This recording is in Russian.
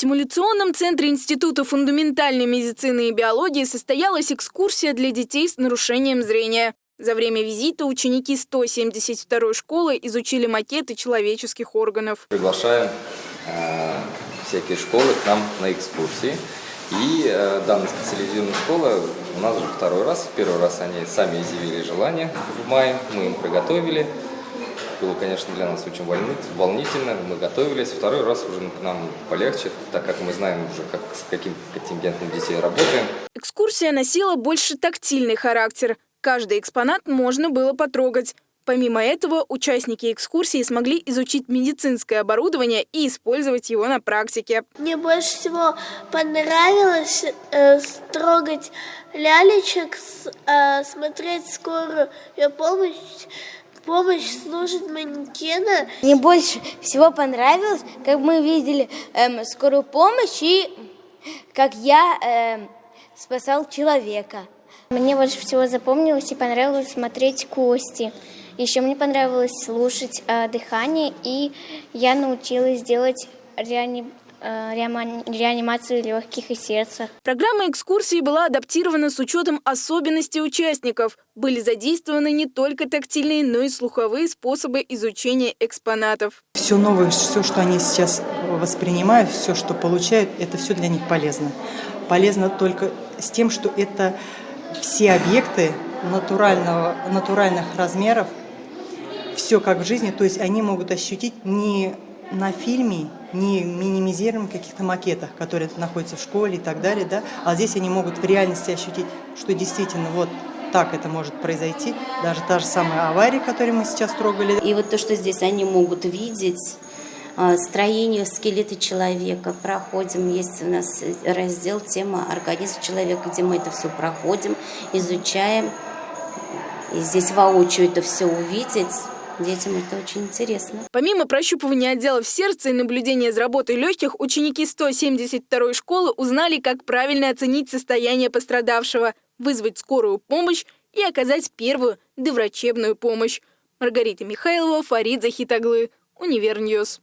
симуляционном центре Института фундаментальной медицины и биологии состоялась экскурсия для детей с нарушением зрения. За время визита ученики 172 школы изучили макеты человеческих органов. Приглашаем э, всякие школы к нам на экскурсии. И э, данная специализированная школа у нас уже второй раз. Первый раз они сами изъявили желание в мае, мы им приготовили. Было, конечно, для нас очень волнительно, мы готовились. Второй раз уже нам полегче, так как мы знаем уже, как, с каким контингентом детей работаем. Экскурсия носила больше тактильный характер. Каждый экспонат можно было потрогать. Помимо этого, участники экскурсии смогли изучить медицинское оборудование и использовать его на практике. Мне больше всего понравилось э, трогать лялечек, э, смотреть скорую помощь, помощь служит манекена. Мне больше всего понравилось, как мы видели эм, скорую помощь и как я эм, спасал человека. Мне больше всего запомнилось и понравилось смотреть кости. Еще мне понравилось слушать э, дыхание, и я научилась делать реани... э, реанимацию легких и сердца. Программа экскурсии была адаптирована с учетом особенностей участников. Были задействованы не только тактильные, но и слуховые способы изучения экспонатов. Все новое, все, что они сейчас воспринимают, все, что получают, это все для них полезно. Полезно только с тем, что это все объекты натурального, натуральных размеров, все как в жизни, то есть они могут ощутить не на фильме, не минимизируем каких-то макетах, которые находятся в школе и так далее, да, а здесь они могут в реальности ощутить, что действительно вот так это может произойти, даже та же самая авария, которую мы сейчас трогали. И вот то, что здесь они могут видеть, а, строению скелета человека проходим. Есть у нас раздел тема организм человека, где мы это все проходим, изучаем. И здесь воочию это все увидеть. Детям это очень интересно. Помимо прощупывания отделов сердца и наблюдения за работой легких, ученики 172 школы узнали, как правильно оценить состояние пострадавшего, вызвать скорую помощь и оказать первую доврачебную помощь. Маргарита Михайлова, Фарид Захитаглы. Univer News.